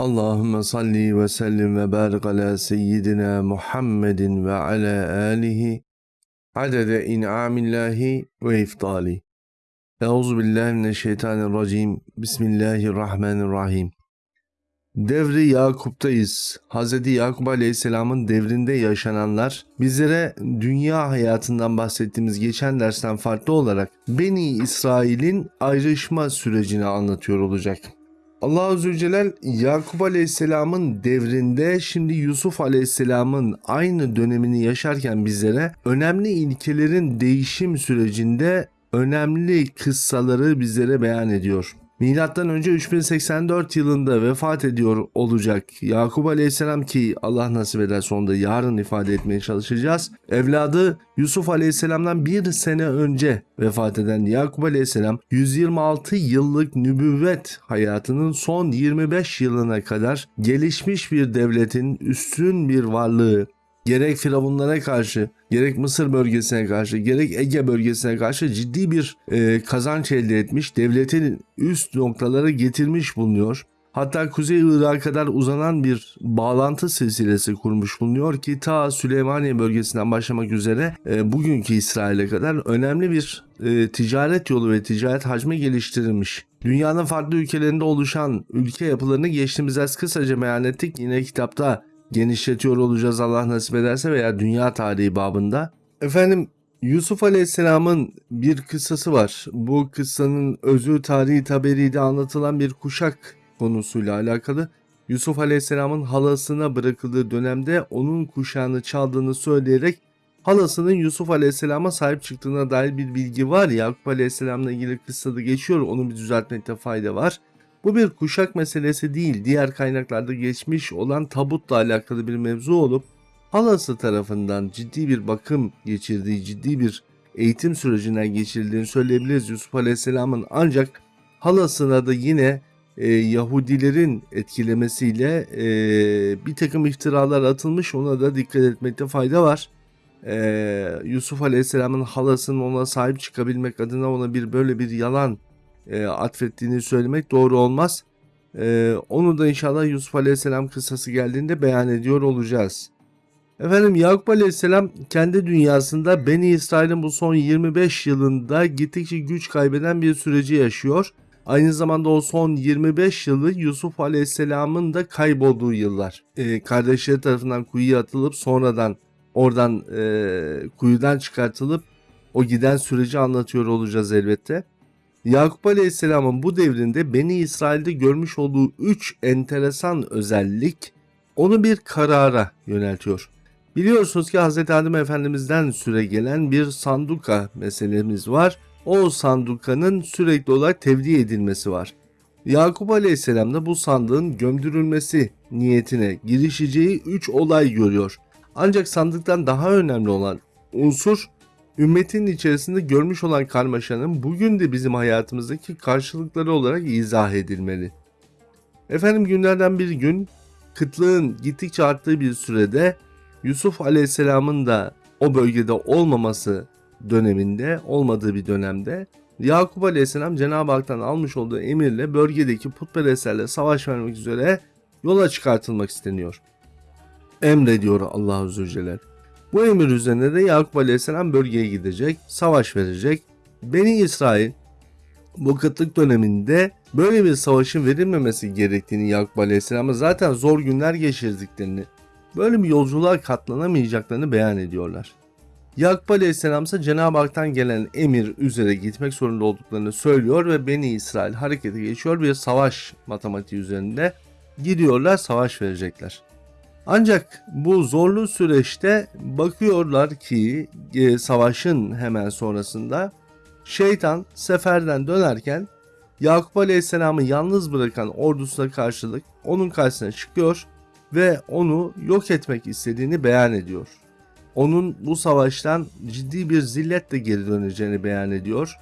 Allahümme salli ve sellim ve barik ala seyyidina Muhammedin ve ala alihi adede in'amillahi ve iftali. Euzu billahi mineşşeytanirracim. Bismillahirrahmanirrahim. Devri Yakup'tayız. Hz. Yakup Aleyhisselam'ın devrinde yaşananlar bizlere dünya hayatından bahsettiğimiz geçen dersten farklı olarak Beni İsrail'in ayrışma sürecini anlatıyor olacak. Allah Azze ve Celle Yakup Aleyhisselam'ın devrinde şimdi Yusuf Aleyhisselam'ın aynı dönemini yaşarken bizlere önemli ilkelerin değişim sürecinde önemli kıssaları bizlere beyan ediyor. Milattan önce 3084 yılında vefat ediyor olacak Yakup Aleyhisselam ki Allah nasip eder sonunda yarın ifade etmeye çalışacağız. Evladı Yusuf Aleyhisselam'dan bir sene önce vefat eden Yakup Aleyhisselam 126 yıllık nübüvvet hayatının son 25 yılına kadar gelişmiş bir devletin üstün bir varlığı, gerek Firavunlara karşı, gerek Mısır bölgesine karşı, gerek Ege bölgesine karşı ciddi bir e, kazanç elde etmiş, devletin üst noktalara getirmiş bulunuyor. Hatta Kuzey Irak'a kadar uzanan bir bağlantı silsilesi kurmuş bulunuyor ki ta Süleymaniye bölgesinden başlamak üzere e, bugünkü İsrail'e kadar önemli bir e, ticaret yolu ve ticaret hacmi geliştirilmiş. Dünyanın farklı ülkelerinde oluşan ülke yapılarını geçtiğimiz ders kısaca beyan ettik. Yine kitapta genişletiyor olacağız Allah nasip ederse veya dünya tarihi babında. Efendim Yusuf Aleyhisselam'ın bir kıssası var. Bu kıssanın özü tarihi taberide anlatılan bir kuşak konusuyla alakalı. Yusuf Aleyhisselam'ın halasına bırakıldığı dönemde onun kuşağını çaldığını söyleyerek halasının Yusuf Aleyhisselam'a sahip çıktığına dair bir bilgi var. Yakup Aleyhisselam'la ilgili kıssada geçiyor. Onu bir düzeltmekte fayda var. Bu bir kuşak meselesi değil, diğer kaynaklarda geçmiş olan tabutla alakalı bir mevzu olup halası tarafından ciddi bir bakım geçirdiği, ciddi bir eğitim sürecinden geçirildiğini söyleyebiliriz. Yusuf Aleyhisselam'ın ancak halasına da yine e, Yahudilerin etkilemesiyle e, bir takım iftiralar atılmış. Ona da dikkat etmekte fayda var. E, Yusuf Aleyhisselam'ın halasının ona sahip çıkabilmek adına ona bir böyle bir yalan e, atfettiğini söylemek doğru olmaz. E, onu da inşallah Yusuf Aleyhisselam kıssası geldiğinde beyan ediyor olacağız. Efendim Yakup Aleyhisselam kendi dünyasında Beni İsrail'in bu son 25 yılında gittikçe güç kaybeden bir süreci yaşıyor. Aynı zamanda o son 25 yılı Yusuf Aleyhisselam'ın da kaybolduğu yıllar. E, kardeşleri tarafından kuyuya atılıp sonradan oradan e, kuyudan çıkartılıp o giden süreci anlatıyor olacağız elbette. Yakup Aleyhisselam'ın bu devrinde Beni İsrail'de görmüş olduğu 3 enteresan özellik onu bir karara yöneltiyor. Biliyorsunuz ki Hz. Adem Efendimiz'den süre gelen bir sanduka meselemiz var. O sandukanın sürekli olarak tevdi edilmesi var. Yakup Aleyhisselam da bu sandığın gömdürülmesi niyetine girişeceği 3 olay görüyor. Ancak sandıktan daha önemli olan unsur ümmetin içerisinde görmüş olan karmaşanın bugün de bizim hayatımızdaki karşılıkları olarak izah edilmeli. Efendim günlerden bir gün kıtlığın gittikçe arttığı bir sürede Yusuf Aleyhisselam'ın da o bölgede olmaması döneminde, olmadığı bir dönemde Yakup Aleyhisselam Cenab-ı Hak'tan almış olduğu emirle bölgedeki putperestlerle savaş vermek üzere yola çıkartılmak isteniyor. Emrediyor Allah Azze ve. Bu emir üzerine de Yakup Aleyhisselam bölgeye gidecek, savaş verecek. Beni İsrail bu kıtlık döneminde böyle bir savaşın verilmemesi gerektiğini Yakup Aleyhisselam'a zaten zor günler geçirdiklerini, böyle bir yolculuğa katlanamayacaklarını beyan ediyorlar. Yakup Aleyhisselam ise Cenab-ı Hak'tan gelen emir üzere gitmek zorunda olduklarını söylüyor ve Beni İsrail harekete geçiyor bir savaş matematiği üzerinde gidiyorlar savaş verecekler. Ancak bu zorlu süreçte bakıyorlar ki e, savaşın hemen sonrasında şeytan seferden dönerken Yakup Aleyhisselam'ı yalnız bırakan ordusuna karşılık onun karşısına çıkıyor ve onu yok etmek istediğini beyan ediyor. Onun bu savaştan ciddi bir zilletle geri döneceğini beyan ediyor.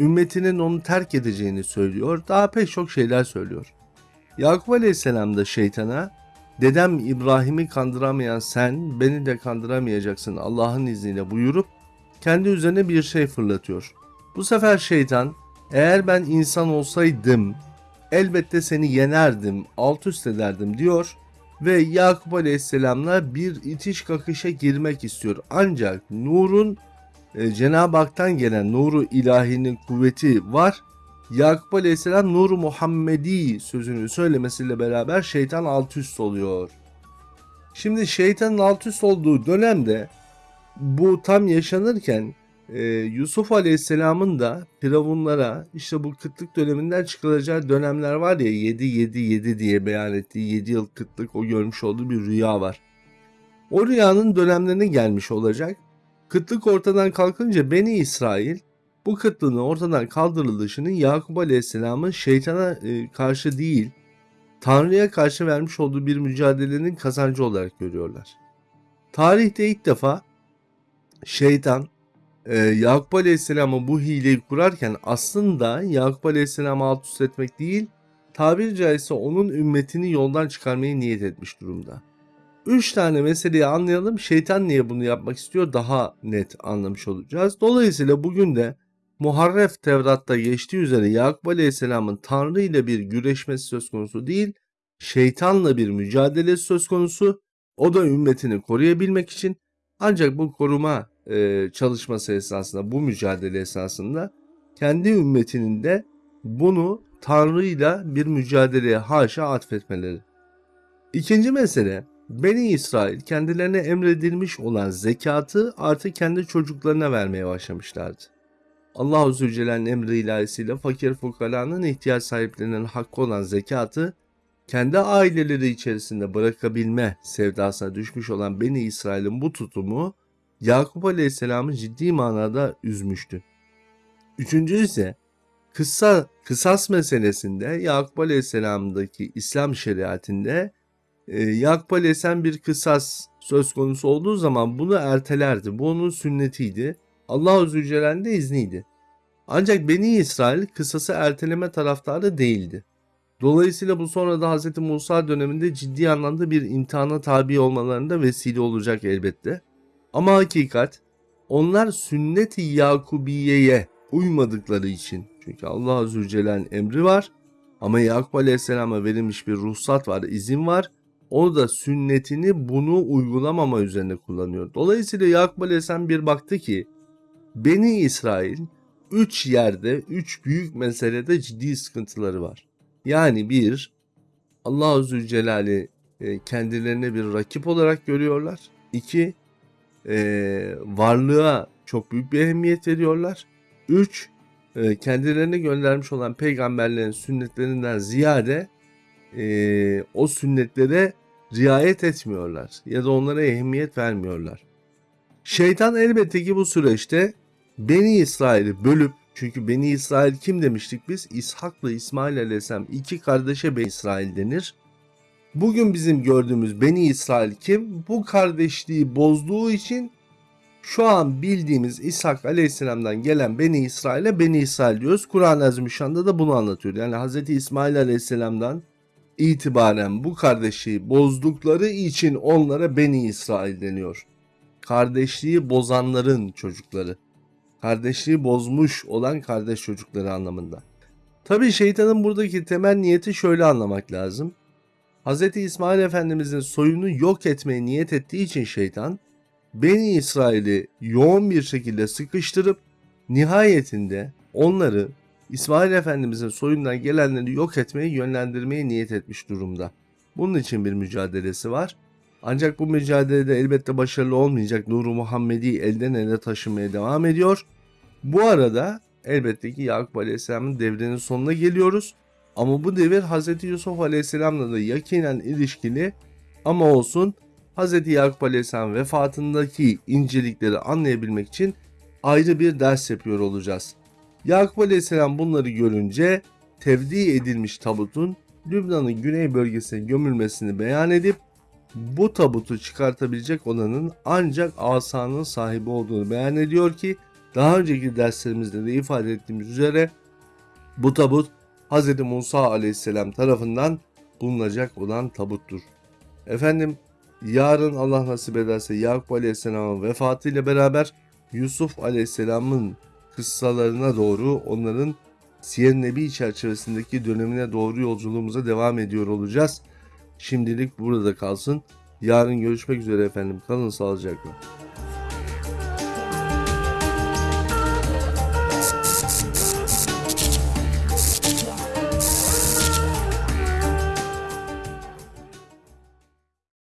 Ümmetinin onu terk edeceğini söylüyor. Daha pek çok şeyler söylüyor. Yakup Aleyhisselam da şeytana Dedem İbrahim'i kandıramayan sen beni de kandıramayacaksın Allah'ın izniyle buyurup kendi üzerine bir şey fırlatıyor. Bu sefer şeytan eğer ben insan olsaydım elbette seni yenerdim, alt üst ederdim diyor ve Yakup Aleyhisselam'la bir itiş kakışa girmek istiyor. Ancak Nur'un e, Cenab-ı Hak'tan gelen nuru ilahinin kuvveti var. Yakup Aleyhisselam Nur Muhammedi sözünü söylemesiyle beraber şeytan alt üst oluyor. Şimdi şeytanın alt üst olduğu dönemde bu tam yaşanırken e, Yusuf Aleyhisselam'ın da Firavunlara işte bu kıtlık döneminden çıkılacağı dönemler var ya 7 7 7 diye beyan ettiği 7 yıl kıtlık o görmüş olduğu bir rüya var. O rüyanın dönemlerine gelmiş olacak. Kıtlık ortadan kalkınca Beni İsrail bu kıtlığın ortadan kaldırılışını Yakup Aleyhisselam'ın şeytana e, karşı değil Tanrı'ya karşı vermiş olduğu bir mücadelenin kazancı olarak görüyorlar. Tarihte ilk defa şeytan e, Yakup Aleyhisselam'a bu hileyi kurarken aslında Yakup Aleyhisselam'ı alt üst etmek değil, tabiri caizse onun ümmetini yoldan çıkarmayı niyet etmiş durumda. Üç tane meseleyi anlayalım. Şeytan niye bunu yapmak istiyor daha net anlamış olacağız. Dolayısıyla bugün de Muharref Tevrat'ta geçtiği üzere Yakup Aleyhisselam'ın Tanrı ile bir güreşmesi söz konusu değil, şeytanla bir mücadele söz konusu. O da ümmetini koruyabilmek için ancak bu koruma e, çalışması esasında, bu mücadele esasında kendi ümmetinin de bunu Tanrı'yla bir mücadeleye haşa atfetmeleri. İkinci mesele, Beni İsrail kendilerine emredilmiş olan zekatı artık kendi çocuklarına vermeye başlamışlardı. Allah-u Zülcelal'in emri ilahisiyle fakir fukaranın ihtiyaç sahiplerinin hakkı olan zekatı kendi aileleri içerisinde bırakabilme sevdasına düşmüş olan Beni İsrail'in bu tutumu Yakup Aleyhisselam'ı ciddi manada üzmüştü. Üçüncü ise kısa, kısas meselesinde Yakup Aleyhisselam'daki İslam şeriatinde e, Yakup Aleyhisselam bir kısas söz konusu olduğu zaman bunu ertelerdi. Bu onun sünnetiydi. Allah-u Zülcelal'in de izniydi. Ancak Beni İsrail kısası erteleme taraftarı değildi. Dolayısıyla bu sonra da Hz. Musa döneminde ciddi anlamda bir imtihana tabi olmalarında vesile olacak elbette. Ama hakikat onlar sünnet-i Yakubiye'ye uymadıkları için çünkü Allah Azze Celle'nin emri var ama Yakup Aleyhisselam'a verilmiş bir ruhsat var, izin var. O da sünnetini bunu uygulamama üzerine kullanıyor. Dolayısıyla Yakup Aleyhisselam bir baktı ki Beni İsrail üç yerde, üç büyük meselede ciddi sıkıntıları var. Yani bir, Allah-u Zülcelal'i e, kendilerine bir rakip olarak görüyorlar. İki, e, varlığa çok büyük bir ehemmiyet veriyorlar. Üç, e, kendilerine göndermiş olan peygamberlerin sünnetlerinden ziyade o sünnetlere riayet etmiyorlar ya da onlara ehemmiyet vermiyorlar. Şeytan elbette ki bu süreçte Beni İsrail'i bölüp çünkü Beni İsrail kim demiştik biz? İshak'la İsmail Aleyhisselam iki kardeşe Beni İsrail denir. Bugün bizim gördüğümüz Beni İsrail kim? Bu kardeşliği bozduğu için şu an bildiğimiz İshak Aleyhisselam'dan gelen Beni İsrail'e Beni İsrail diyoruz. Kur'an-ı Azimüşşan'da da bunu anlatıyor. Yani Hz. İsmail Aleyhisselam'dan itibaren bu kardeşliği bozdukları için onlara Beni İsrail deniyor. Kardeşliği bozanların çocukları kardeşliği bozmuş olan kardeş çocukları anlamında. Tabi şeytanın buradaki temel niyeti şöyle anlamak lazım. Hz. İsmail Efendimizin soyunu yok etmeye niyet ettiği için şeytan, Beni İsrail'i yoğun bir şekilde sıkıştırıp nihayetinde onları İsmail Efendimizin soyundan gelenleri yok etmeye yönlendirmeye niyet etmiş durumda. Bunun için bir mücadelesi var. Ancak bu mücadelede elbette başarılı olmayacak Nuru Muhammedi elden ele taşımaya devam ediyor. Bu arada elbette ki Yakup Aleyhisselam'ın devrinin sonuna geliyoruz. Ama bu devir Hz. Yusuf Aleyhisselam'la da yakinen ilişkili ama olsun Hz. Yakup Aleyhisselam vefatındaki incelikleri anlayabilmek için ayrı bir ders yapıyor olacağız. Yakup Aleyhisselam bunları görünce tevdi edilmiş tabutun Lübnan'ın güney bölgesine gömülmesini beyan edip bu tabutu çıkartabilecek olanın ancak asanın sahibi olduğunu beyan ediyor ki daha önceki derslerimizde de ifade ettiğimiz üzere bu tabut Hz. Musa aleyhisselam tarafından bulunacak olan tabuttur. Efendim yarın Allah nasip ederse Yakup aleyhisselamın vefatıyla beraber Yusuf aleyhisselamın kıssalarına doğru onların Siyer Nebi çerçevesindeki dönemine doğru yolculuğumuza devam ediyor olacağız. Şimdilik burada kalsın. Yarın görüşmek üzere efendim. Kalın sağlıcakla.